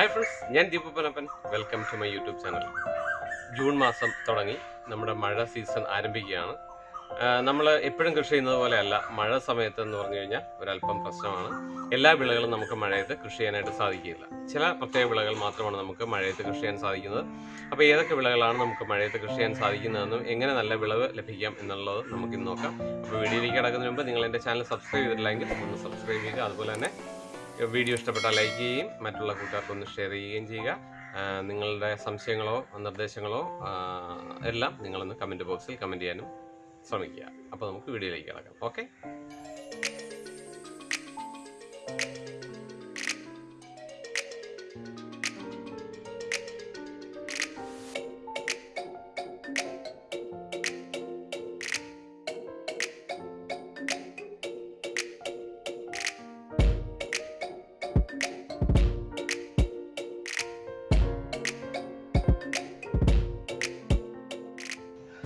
Hi friends ഞാൻ ദീപപ്പനപ്പൻ welcome to my YouTube channel June മാസം തുടങ്ങി. നമ്മുടെ മഴ സീസൺ ആരംഭിക്കുകയാണ്. നമ്മൾ എപ്പോഴും കൃഷി ചെയ്യുന്നത് പോലെയല്ല മഴ സമയത്ത് എന്ന് പറഞ്ഞു കഴിഞ്ഞാൽ ഒരല്പം പ്രശ്നമാണ്. എല്ലാ വിളകളും നമുക്ക് മഴയത്ത് കൃഷി ചെയ്യാനായിട്ട് സാധിക്കില്ല. ചില പ്രത്യേക വിളകൾ മാത്രമാണ് നമുക്ക് മഴയത്ത് കൃഷി ചെയ്യാൻ സാധിക്കുന്നത്. അപ്പോൾ ഏതൊക്കെ വിളകളാണ് നമുക്ക് മഴയത്ത് കൃഷി ചെയ്യാൻ സാധിക്കുന്നതെന്നും എങ്ങനെ നല്ല വിളവ് ലഭിക്കാം എന്നുള്ളത് നമുക്ക് ഇന്ന് നോക്കാം. അപ്പോൾ വീഡിയോയിലേക്ക് കിടക്കുന്നതിന് മുമ്പ് നിങ്ങൾ എന്റെ ചാനൽ സബ്സ്ക്രൈബ് ചെയ്തിട്ടില്ലെങ്കിൽ ഒന്ന് സബ്സ്ക്രൈബ് ചെയ്യുക. അതുപോലെ തന്നെ വീഡിയോ ഇഷ്ടപ്പെട്ടാൽ ലൈക്ക് ചെയ്യുകയും മറ്റുള്ള കൂട്ടുകാർക്ക് ഒന്ന് ഷെയർ ചെയ്യുകയും ചെയ്യുക. നിങ്ങളുടെ സംശയങ്ങളോ നിർദ്ദേശങ്ങളോ എല്ലാം നിങ്ങളൊന്ന് കമന്റ് ബോക്സിൽ കമന്റ് ചെയ്യാനും ശ്രമിക്കുക. അപ്പോൾ നമുക്ക് വീഡിയോയിലേക്ക് കിടക്കാം. ഓക്കെ?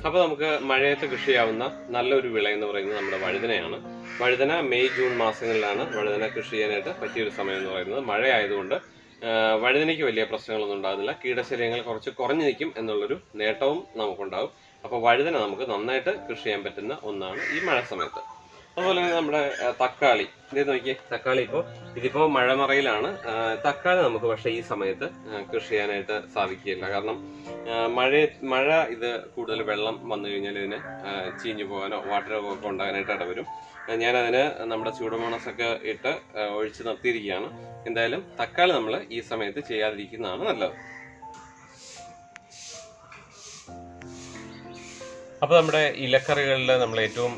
അപ്പോൾ നമുക്ക് മഴയത്ത് കൃഷി ചെയ്യാവുന്ന നല്ലൊരു വിള എന്ന് പറയുന്നത് നമ്മുടെ വഴുതനയാണ്. വഴുതന മെയ് ജൂൺ മാസങ്ങളിലാണ് വഴുതന കൃഷി ചെയ്യാനായിട്ട് പറ്റിയൊരു സമയം എന്ന് പറയുന്നത്. മഴ ആയതുകൊണ്ട് വഴുതനയ്ക്ക് വലിയ പ്രശ്നങ്ങളൊന്നും ഉണ്ടാകുന്നില്ല. കീടശല്യങ്ങൾ കുറച്ച് കുറഞ്ഞു നിൽക്കും എന്നുള്ളൊരു നേട്ടവും നമുക്കുണ്ടാവും അപ്പോൾ വഴുതന നമുക്ക് നന്നായിട്ട് കൃഷി ചെയ്യാൻ പറ്റുന്ന ഒന്നാണ് ഈ മഴ സമയത്ത്. അതുപോലെ തന്നെ നമ്മുടെ തക്കാളി. ഇത് നോക്കിയേ തക്കാളി ഇപ്പോൾ ഇതിപ്പോൾ മഴമറയിലാണ്. തക്കാളി നമുക്ക് പക്ഷേ ഈ സമയത്ത് കൃഷി ചെയ്യാനായിട്ട് സാധിക്കുകയില്ല. കാരണം മഴ മഴ ഇത് കൂടുതൽ വെള്ളം വന്നു കഴിഞ്ഞാൽ ഇതിന് ചീഞ്ഞു പോകാനോ വാട്ടർ ഒക്കെ ഉണ്ടാകാനായിട്ട് ഇടവരും. ഞാനതിന് നമ്മുടെ ചൂടുമോണസൊക്കെ ഇട്ട് ഒഴിച്ച് നിർത്തിയിരിക്കുകയാണ്. എന്തായാലും തക്കാളി നമ്മൾ ഈ സമയത്ത് ചെയ്യാതിരിക്കുന്നതാണ് നല്ലത്. അപ്പോൾ നമ്മുടെ ഇലക്കറികളിൽ നമ്മൾ ഏറ്റവും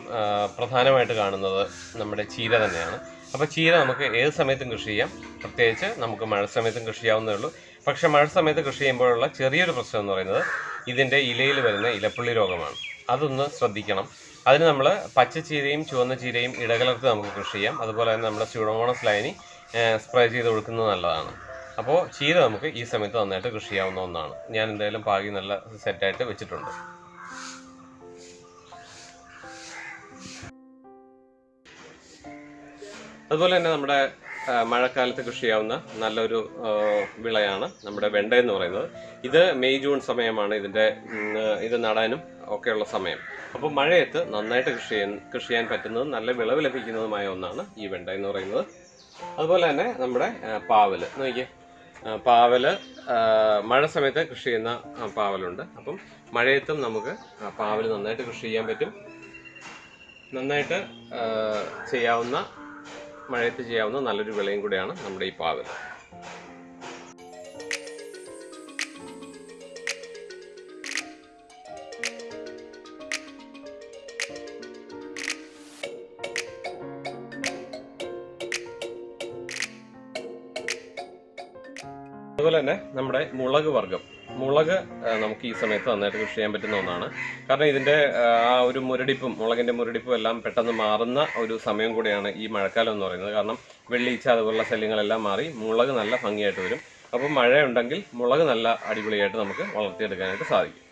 പ്രധാനമായിട്ട് കാണുന്നത് നമ്മുടെ ചീര തന്നെയാണ്. അപ്പോൾ ചീര നമുക്ക് ഏത് സമയത്തും കൃഷി ചെയ്യാം. പ്രത്യേകിച്ച് നമുക്ക് മഴ സമയത്തും കൃഷി ചെയ്യാവുന്നേ ഉള്ളൂ. പക്ഷേ മഴ സമയത്ത് കൃഷി ചെയ്യുമ്പോഴുള്ള ചെറിയൊരു പ്രശ്നം എന്ന് പറയുന്നത് ഇതിന്റെ ഇലയിൽ വരുന്ന ഇലപ്പുള്ളി രോഗമാണ്. അതൊന്ന് ശ്രദ്ധിക്കണം. അതിന് നമ്മൾ പച്ച ചീരയും ചുവന്ന ചീരയും ഇടകലർത്ത് നമുക്ക് കൃഷി ചെയ്യാം. അതുപോലെ തന്നെ നമ്മുടെ സ്യൂഡോമോണസ് ലൈനി സ്പ്രേ ചെയ്ത് കൊടുക്കുന്നത് നല്ലതാണ്. അപ്പോൾ ചീര നമുക്ക് ഈ സമയത്ത് നന്നായിട്ട് കൃഷി ചെയ്യാവുന്ന ഒന്നാണ്. ഞാൻ എന്തായാലും പാകി നല്ല സെറ്റായിട്ട് വെച്ചിട്ടുണ്ട്. അതുപോലെ തന്നെ നമ്മുടെ മഴക്കാലത്ത് കൃഷി ചെയ്യാവുന്ന നല്ലൊരു വിളയാണ് നമ്മുടെ വെണ്ട എന്ന് പറയുന്നത്. ഇത് മെയ് ജൂൺ സമയമാണ് ഇതിന്റെ ഇത് നടാനും ഒക്കെയുള്ള സമയം. അപ്പോൾ മഴയത്ത് നന്നായിട്ട് കൃഷി ചെയ്യാൻ കൃഷി ചെയ്യാൻ പറ്റുന്നതും നല്ല വിളവ് ലഭിക്കുന്നതുമായ ഒന്നാണ് ഈ വെണ്ട എന്ന് പറയുന്നത്. അതുപോലെ തന്നെ നമ്മുടെ പാവൽ നോക്കിയേ. പാവൽ മഴ സമയത്ത് കൃഷി ചെയ്യുന്ന പാവലുണ്ട്. അപ്പം മഴയത്തും നമുക്ക് പാവൽ നന്നായിട്ട് കൃഷി ചെയ്യാൻ പറ്റും. നന്നായിട്ട് ചെയ്യാവുന്ന മഴയത്ത് ചെയ്യാവുന്ന നല്ലൊരു വിളയും കൂടെയാണ് നമ്മുടെ ഈ പാവൽ. അതുപോലെ തന്നെ നമ്മുടെ മുളക് വർഗം മുളക് നമുക്ക് ഈ സമയത്ത് നന്നായിട്ട് കൃഷി ചെയ്യാൻ പറ്റുന്ന ഒന്നാണ്. കാരണം ഇതിന്റെ ആ, ഒരു മുരടിപ്പും മുളകിന്റെ മുരടിപ്പും എല്ലാം പെട്ടെന്ന് മാറുന്ന ഒരു സമയം കൂടിയാണ് ഈ മഴക്കാലം എന്ന് പറയുന്നത്. കാരണം വെള്ളീച്ച അതുപോലുള്ള ശല്യങ്ങളെല്ലാം മാറി മുളക് നല്ല ഭംഗിയായിട്ട് വരും. അപ്പോൾ മഴയുണ്ടെങ്കിൽ മുളക് നല്ല അടിപൊളിയായിട്ട് നമുക്ക് വളർത്തിയെടുക്കാനായിട്ട് സാധിക്കും.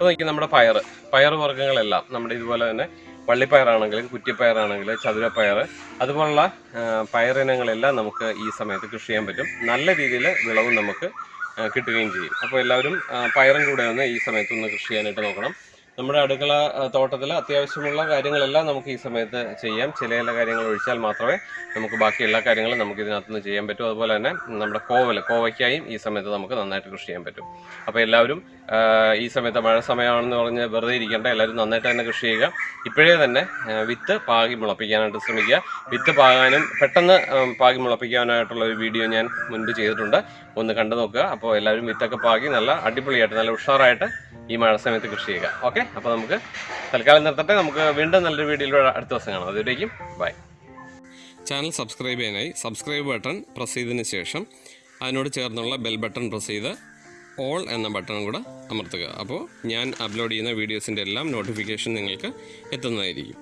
അപ്പോൾ നോക്കി നമ്മുടെ പയർ പയർ വർഗങ്ങളെല്ലാം നമ്മുടെ ഇതുപോലെ തന്നെ വള്ളിപ്പയറാണെങ്കിലും കുറ്റിപ്പയറാണെങ്കിലും ചതുരപ്പയർ അതുപോലുള്ള പയറിനങ്ങളെല്ലാം നമുക്ക് ഈ സമയത്ത് കൃഷി ചെയ്യാൻ പറ്റും. നല്ല രീതിയിൽ വിളവും നമുക്ക് കിട്ടുകയും ചെയ്യും. അപ്പോൾ എല്ലാവരും പയറും കൂടെ ഒന്ന് ഈ സമയത്ത് ഒന്ന് കൃഷി ചെയ്യാനായിട്ട് നോക്കണം. നമ്മുടെ അടുക്കള തോട്ടത്തിൽ അത്യാവശ്യമുള്ള കാര്യങ്ങളെല്ലാം നമുക്ക് ഈ സമയത്ത് ചെയ്യാം. ചില ചില കാര്യങ്ങൾ ഒഴിച്ചാൽ മാത്രമേ നമുക്ക് ബാക്കി എല്ലാ കാര്യങ്ങളും നമുക്ക് ഇതിനകത്തുനിന്ന് ചെയ്യാൻ പറ്റും. അതുപോലെ തന്നെ നമ്മുടെ കോവൽ കോവയ്ക്കായും ഈ സമയത്ത് നമുക്ക് നന്നായിട്ട് കൃഷി ചെയ്യാൻ പറ്റും. അപ്പോൾ എല്ലാവരും ഈ സമയത്ത് മഴ സമയമാണെന്ന് പറഞ്ഞ് വെറുതെ ഇരിക്കേണ്ട. എല്ലാവരും നന്നായിട്ട് തന്നെ കൃഷി ചെയ്യുക. ഇപ്പോഴേ തന്നെ വിത്ത് പാകി മുളപ്പിക്കാനായിട്ട് ശ്രമിക്കുക. വിത്ത് പാകാനും പെട്ടെന്ന് പാകി മുളപ്പിക്കാനായിട്ടുള്ള ഒരു വീഡിയോ ഞാൻ മുൻപ് ചെയ്തിട്ടുണ്ട്. ഒന്ന് കണ്ടു നോക്കുക. അപ്പോൾ എല്ലാവരും വിത്തൊക്കെ പാകി നല്ല അടിപൊളിയായിട്ട് നല്ല ഉഷാറായിട്ട് ഈ മഴ സമയത്ത് കൃഷി ചെയ്യുക. ഓക്കെ? അപ്പോൾ നമുക്ക് തൽക്കാലം നിർത്തട്ടെ. നമുക്ക് വീണ്ടും നല്ലൊരു വീഡിയോയിലൂടെ അടുത്ത ദിവസം കാണാം. അതുവരേക്കും ബൈ. ചാനൽ സബ്സ്ക്രൈബ് ചെയ്യാനായി സബ്സ്ക്രൈബ് ബട്ടൺ പ്രസ് ചെയ്തതിന് ശേഷം അതിനോട് ചേർന്നുള്ള ബെൽ ബട്ടൺ പ്രസ് ചെയ്ത് ഓൾ എന്ന ബട്ടണും കൂടെ അമർത്തുക. അപ്പോൾ ഞാൻ അപ്ലോഡ് ചെയ്യുന്ന വീഡിയോസിന്റെ എല്ലാം നോട്ടിഫിക്കേഷൻ നിങ്ങൾക്ക് എത്തുന്നതായിരിക്കും.